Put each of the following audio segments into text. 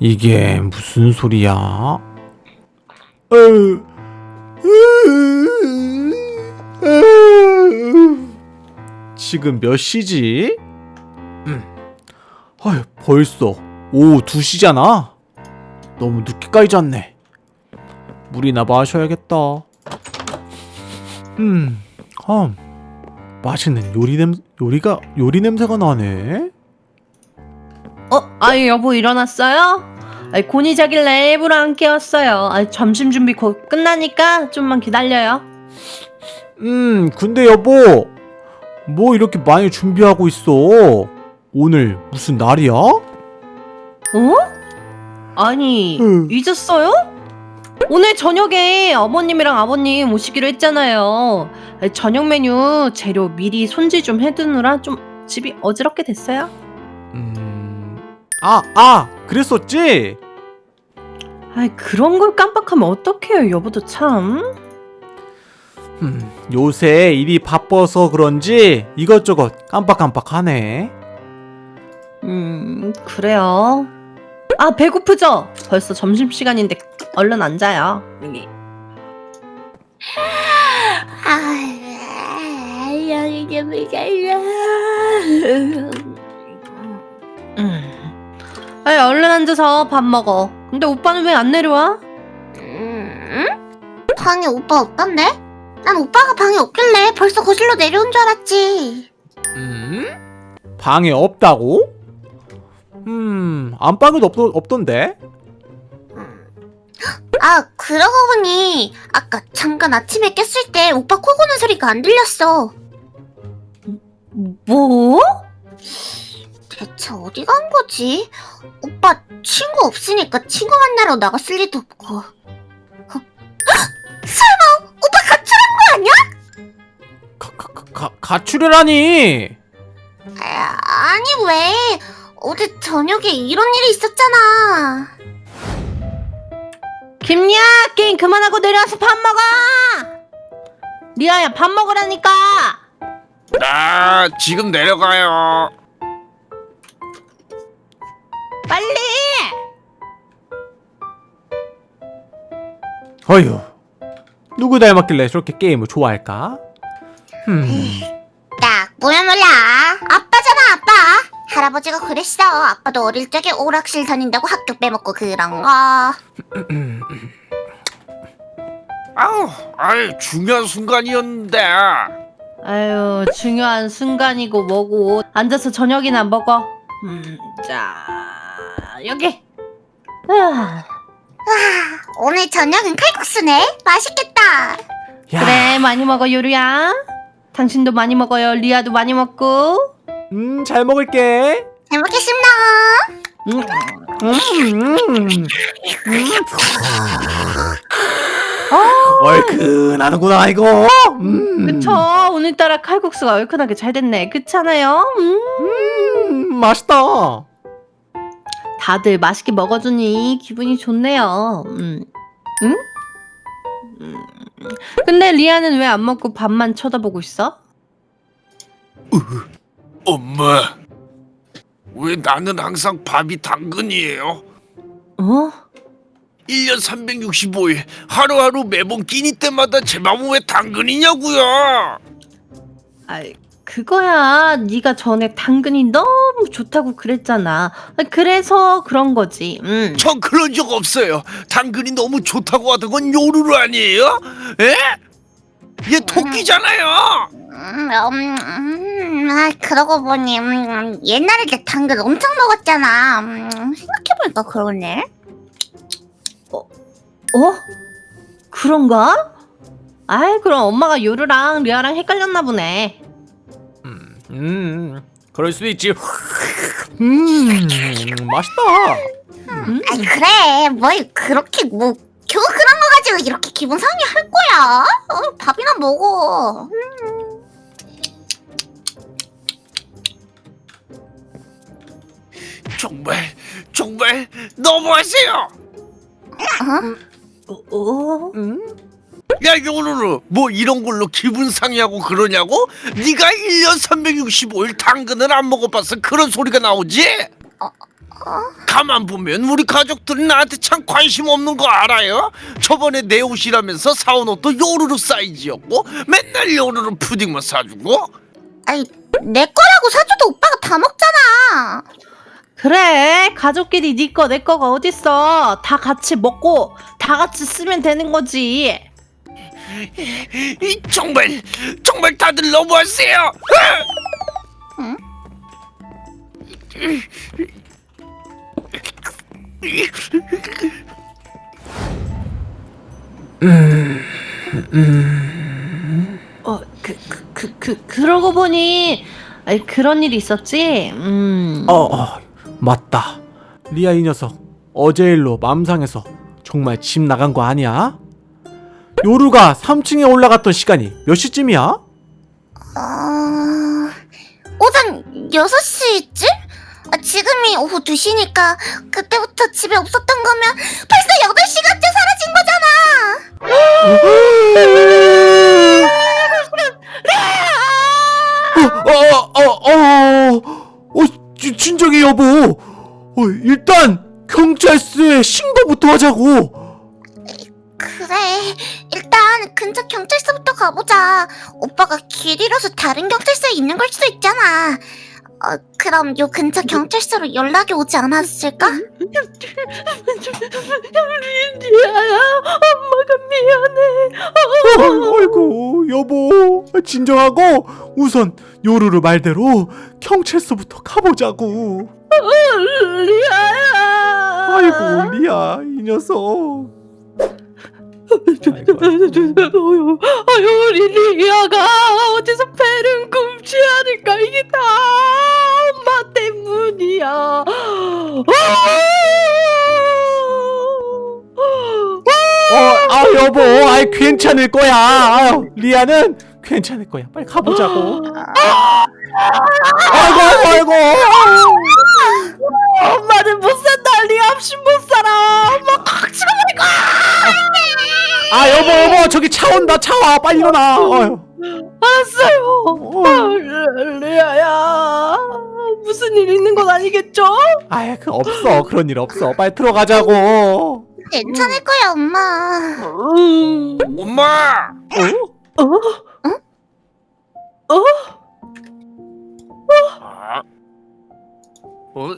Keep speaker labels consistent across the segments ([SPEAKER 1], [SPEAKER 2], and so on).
[SPEAKER 1] 이게 무슨 소리야? 지금 몇 시지? 음. 아휴, 벌써 오후 2시잖아? 너무 늦게까지 잤네. 물이나 마셔야겠다. 음, 음, 맛있는 요리 냄 요리가 요리 냄새가 나네.
[SPEAKER 2] 어? 아유 여보 일어났어요? 아이 곤이 자길래 일부러 안 깨웠어요 아이 점심 준비 곧 끝나니까 좀만 기다려요
[SPEAKER 1] 음, 근데 여보, 뭐 이렇게 많이 준비하고 있어? 오늘 무슨 날이야?
[SPEAKER 2] 어? 아니
[SPEAKER 1] 응.
[SPEAKER 2] 잊었어요? 오늘 저녁에 어머님이랑 아버님 오시기로 했잖아요 저녁 메뉴 재료 미리 손질 좀 해두느라 좀 집이 어지럽게 됐어요
[SPEAKER 1] 음, 아, 아, 그랬었지?
[SPEAKER 2] 아이 그런 걸 깜빡하면 어떡해요 여보도 참
[SPEAKER 1] 음, 요새 일이 바빠서 그런지 이것저것 깜빡깜빡하네.
[SPEAKER 2] 음, 그래요. 아, 배고프죠? 벌써 점심시간인데 얼른 앉아요. 여기.
[SPEAKER 3] 아, 여기 좀 이겨요.
[SPEAKER 2] 음. 아이, 얼른 앉아서 밥 먹어. 근데 오빠는 왜 안 내려와?
[SPEAKER 3] 음? 방에 오빠 없던데? 난 오빠가 방에 없길래 벌써 거실로 내려온 줄 알았지.
[SPEAKER 1] 음? 방에 없다고? 음, 안방에도 없, 없던데?
[SPEAKER 3] 아, 그러고 보니 아까 잠깐 아침에 깼을 때 오빠 코 고는 소리가 안 들렸어.
[SPEAKER 2] 뭐?
[SPEAKER 3] 대체 어디 간 거지? 오빠 친구 없으니까 친구 만나러 나갔을 리도 없고. 어? 헉! 설마 오빠 가출한 거 아니야?
[SPEAKER 1] 가, 가, 가, 가, 가출이라니!
[SPEAKER 3] 아, 아니 왜? 어제 저녁에 이런 일이 있었잖아.
[SPEAKER 2] 김리아, 게임 그만하고 내려와서 밥 먹어! 리아야, 밥 먹으라니까!
[SPEAKER 4] 나 지금 내려가요.
[SPEAKER 2] 빨리!
[SPEAKER 1] 어휴, 누구 닮았길래 저렇게 게임을 좋아할까? 음,
[SPEAKER 3] 딱 뭐야 몰라. 아빠잖아 아빠. 할아버지가 그랬어. 아빠도 어릴 적에 오락실 다닌다고 학교 빼먹고 그런 거.
[SPEAKER 4] 아우, 아이 중요한 순간이었는데.
[SPEAKER 2] 아유, 중요한 순간이고 뭐고. 앉아서 저녁이나 먹어. 음, 자, 여기. 아.
[SPEAKER 3] 오늘 저녁은 칼국수네. 맛있겠다.
[SPEAKER 1] 야,
[SPEAKER 2] 그래 많이 먹어 요리야 당신도 많이 먹어요 리아도 많이 먹고
[SPEAKER 1] 음, 잘 먹을게.
[SPEAKER 3] 잘 먹겠습니다.
[SPEAKER 2] 음.
[SPEAKER 1] 음, 음. 얼큰하는구나 이거. 음.
[SPEAKER 2] 그쵸 오늘따라 칼국수가 얼큰하게 잘 됐네 그렇잖아요 음.
[SPEAKER 1] 음, 맛있다.
[SPEAKER 2] 다들 맛있게 먹어주니 기분이 좋네요 음. 응? 음. 근데 리아는 왜 안 먹고 밥만 쳐다보고 있어?
[SPEAKER 4] 엄마, 왜 나는 항상 밥이 당근이에요?
[SPEAKER 2] 어?
[SPEAKER 4] 1년 365일 하루하루 매번 끼니 때마다 제 맘은 왜 당근이냐고요?
[SPEAKER 2] 아이 그거야 네가 전에 당근이 너무 좋다고 그랬잖아 그래서 그런 거지 음.
[SPEAKER 4] 전 그런 적 없어요. 당근이 너무 좋다고 하던 건 요루루 아니에요? 에? 얘 토끼잖아요.
[SPEAKER 3] 음, 음, 음, 아, 그러고 보니 음, 옛날에 내 당근 엄청 먹었잖아. 음, 생각해보니까 그러네.
[SPEAKER 2] 어? 그런가? 아이 그럼 엄마가 요루랑 리아랑 헷갈렸나 보네
[SPEAKER 1] 음, 음, 그럴 수도 있지. 음, 맛있다.
[SPEAKER 2] 음?
[SPEAKER 3] 아이 그래, 뭘 그렇게 뭐 겨우 그런 거 가지고 이렇게 기분 상해할 거야? 어, 밥이나 먹어.
[SPEAKER 4] 정말 정말 너무하세요.
[SPEAKER 3] 어?
[SPEAKER 2] 어?
[SPEAKER 1] 음?
[SPEAKER 4] 야 요루루 뭐 이런 걸로 기분 상해하고 그러냐고? 네가 1년 365일 당근을 안 먹어봐서 그런 소리가 나오지? 가만 보면 우리 가족들은 나한테 참 관심 없는 거 알아요? 저번에 내 옷이라면서 사온 옷도 요루루 사이즈였고 맨날 요루루 푸딩만 사주고
[SPEAKER 3] 아니 내 거라고 사줘도 오빠가 다 먹잖아.
[SPEAKER 2] 그래 가족끼리 네 거 내 거가 어딨어 다 같이 먹고 다 같이 쓰면 되는 거지
[SPEAKER 4] 이 정말 정말 다들 너무하세요
[SPEAKER 3] 응?
[SPEAKER 2] 어그 그 그 그, 그, 러고 보니 아니, 그런 일이 있었지 음
[SPEAKER 1] 어, 어 맞다 리아 이 녀석 어제 일로 맘상해서 정말 집 나간 거 아니야? 요루가 3층에 올라갔던 시간이 몇 시쯤이야?
[SPEAKER 3] 어... 오전 6시쯤? 아, 지금이 오후 2시니까 그때부터 집에 없었던 거면 벌써 8시간째 사라진 거잖아.
[SPEAKER 1] 어, 어, 어, 어, 어, 지- 진정해 여보. 어, 일단 경찰서에 신고부터 하자고.
[SPEAKER 3] 그래, 일단 근처 경찰서부터 가보자. 오빠가 길 잃어서 다른 경찰서에 있는 걸 수도 있잖아. 어, 그럼 요 근처 경찰서로 연락이 오지 않았을까?
[SPEAKER 2] 리아야 엄마가 미안해
[SPEAKER 1] 어, 아이고 여보 진정하고 우선 요루루 말대로 경찰서부터 가보자고.
[SPEAKER 2] 리아야
[SPEAKER 1] 아이고 리아 이 녀석.
[SPEAKER 2] 아유 우리 리아가 어디서 배를 굶지 않을까? 이게 다 엄마 때문이야.
[SPEAKER 1] 어, 아 여보, 아이 괜찮을 거야. 아유, 리아는 괜찮을 거야. 빨리 가보자고. 아이고, 아이고, 아이고.
[SPEAKER 2] 엄마는 못 산다. 리아 없이 못 살아. 엄마 꽉 거야
[SPEAKER 1] 아 여보, 여보, 저기 차 온다. 차 와. 빨리 일어나. 어휴.
[SPEAKER 2] 알았어요
[SPEAKER 1] 어.
[SPEAKER 2] 아, 리- 리아야 무슨 일 있는 건 아니겠죠?
[SPEAKER 1] 아이, 그 없어. 그런 일 없어. 빨리 들어가자고.
[SPEAKER 3] 괜찮을 거야, 엄마.
[SPEAKER 2] 음,
[SPEAKER 4] 엄마
[SPEAKER 1] 어?
[SPEAKER 2] 어?
[SPEAKER 4] 아? 어? 어?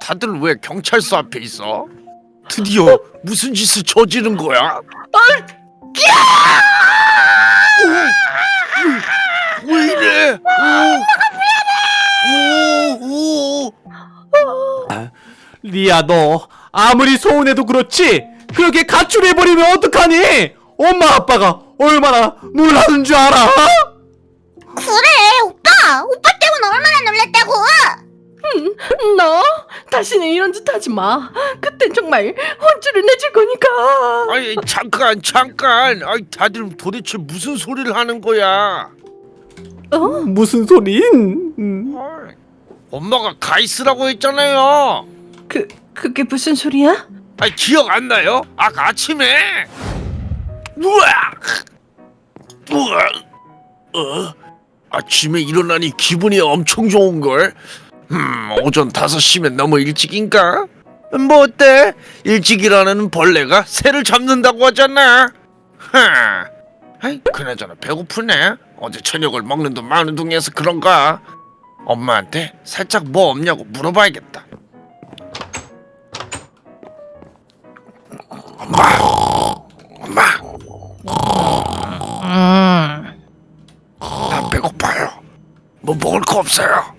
[SPEAKER 4] 다들 왜 경찰서 앞에 있어? 드디어 무슨 짓을 저지른 거야? 어? 왜 이래? 오, 오, 오.
[SPEAKER 1] 리아, 너 아무리 소원해도 그렇지. 그렇게 가출해버리면 어떡하니? 엄마, 아빠가 얼마나 놀라는 줄 알아?
[SPEAKER 3] 그래, 오빠. 오빠 때문에 얼마나 놀랬다고.
[SPEAKER 2] 너 다시는 이런 짓 하지 마. 그땐 정말 혼쭐을 내줄 거니까.
[SPEAKER 4] 아니 잠깐 잠깐. 아이 다들 도대체 무슨 소리를 하는 거야?
[SPEAKER 2] 어?
[SPEAKER 1] 무슨 소린? 음.
[SPEAKER 4] 어이, 엄마가 가 있으라고 했잖아요.
[SPEAKER 2] 그 그게 무슨 소리야?
[SPEAKER 4] 아니 기억 안 나요? 아까 아침에 우와 우와 어 아침에 일어나니 기분이 엄청 좋은 걸. 음 오전 5시면 너무 일찍인가? 뭐 어때? 일찍 일어나는 벌레가 새를 잡는다고 하잖아. 하. 아이 그나저나 배고프네. 어제 저녁을 먹는 돈 많은 동이어서 그런가? 엄마한테 살짝 뭐 없냐고 물어봐야겠다. 엄마, 엄마,
[SPEAKER 2] 음.
[SPEAKER 4] 나 배고파요. 뭐 먹을 거 없어요.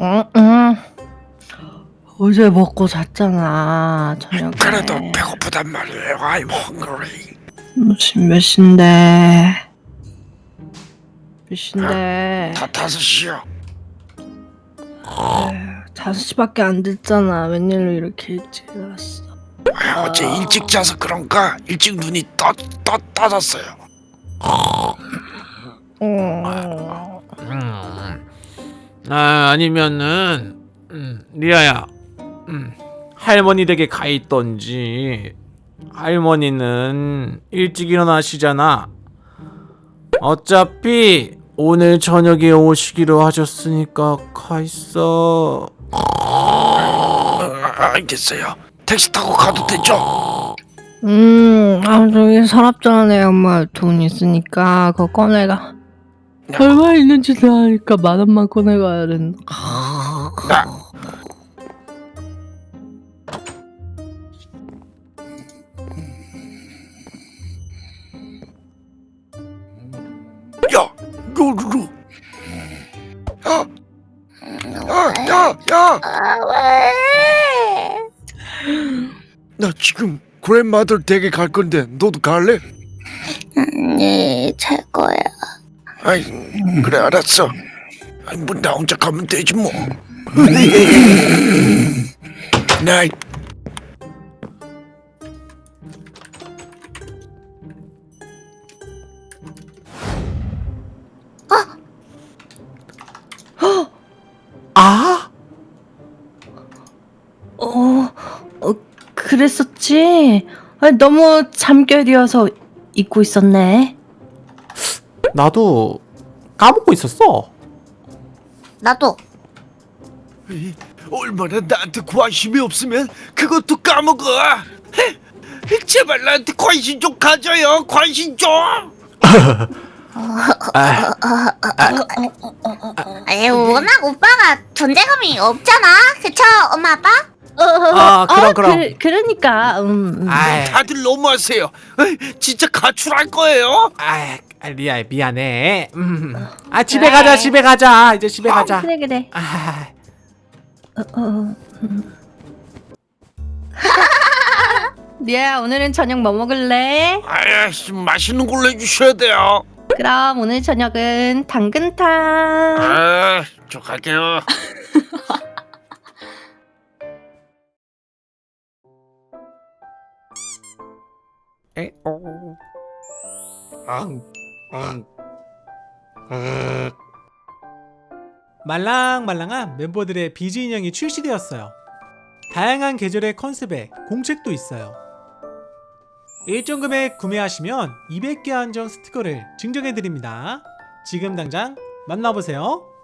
[SPEAKER 2] 응, 응. 어제 먹고 잤잖아 저녁에.
[SPEAKER 4] 그래도 배고프단 말이에요. I'm hungry.
[SPEAKER 2] 무슨 몇 시인데? 몇 시인데?
[SPEAKER 4] 다 다섯 시요.
[SPEAKER 2] 다섯 시밖에 안 됐잖아. 웬일로 이렇게 일찍 일어났어?
[SPEAKER 4] 아, 어제 일찍 자서 그런가 일찍 눈이 떠, 떠, 떠졌어요.
[SPEAKER 2] 어.
[SPEAKER 1] 음. 아, 아니면은 음, 리아야. 음. 할머니 댁에 가 있던지 할머니는 일찍 일어나시잖아 어차피 오늘 저녁에 오시기로 하셨으니까 가 있어
[SPEAKER 4] 아, 알겠어요. 택시 타고 가도 되죠?
[SPEAKER 2] 음, 아, 저기 서랍장에 엄마 돈 있으니까 그거 꺼내가. 얼마 있는지도 아니까 만 원만 꺼내가야 된다.
[SPEAKER 4] 아, 야, 요루루. 야, 야, 야, 야.
[SPEAKER 3] 아, 왜?
[SPEAKER 4] 나 지금 그랜마들 댁에 갈 건데 너도 갈래?
[SPEAKER 3] 네, 잘 거야.
[SPEAKER 4] 아이, 그래 알았어. 아이, 뭐나 혼자 가면 되지 뭐. 나
[SPEAKER 1] 아?
[SPEAKER 2] 어, 어 그랬었지? 아, 너무 잠결이어서 잊고 있었네.
[SPEAKER 1] 나도 까먹고 있었어
[SPEAKER 3] 나도.
[SPEAKER 4] 얼마나 나한테 관심이 없으면 그것도 까먹어. 헤, 제발 나한테 관심 좀 가져요. 관심 좀.
[SPEAKER 1] 아,
[SPEAKER 3] 아니, 워낙 오빠가 존재감이 없잖아. 그쵸, 엄마, 아빠?
[SPEAKER 1] 아, 그럼, 그럼.
[SPEAKER 2] 그, 그러니까, 음. 음.
[SPEAKER 1] 아이,
[SPEAKER 4] 다들 너무하세요. 에이, 진짜 가출할 거예요.
[SPEAKER 1] 아이, 아, 리아 미안해 음. 아 집에 가자 집에 가자 이제 집에 가자
[SPEAKER 2] 그래, 그래.
[SPEAKER 1] 아,
[SPEAKER 2] 어, 어, 음. 리아, 오늘은 저녁 뭐 먹을래?
[SPEAKER 4] 아이씨, 맛있는 걸로 해주셔야 돼요.
[SPEAKER 2] 그럼 오늘 저녁은 당근탕.
[SPEAKER 4] 아, 저 갈게요.
[SPEAKER 1] 말랑말랑한 멤버들의 비즈 인형이 출시되었어요. 다양한 계절의 컨셉에 공책도 있어요. 일정 금액 구매하시면 200개 한정 스티커를 증정해드립니다. 지금 당장 만나보세요.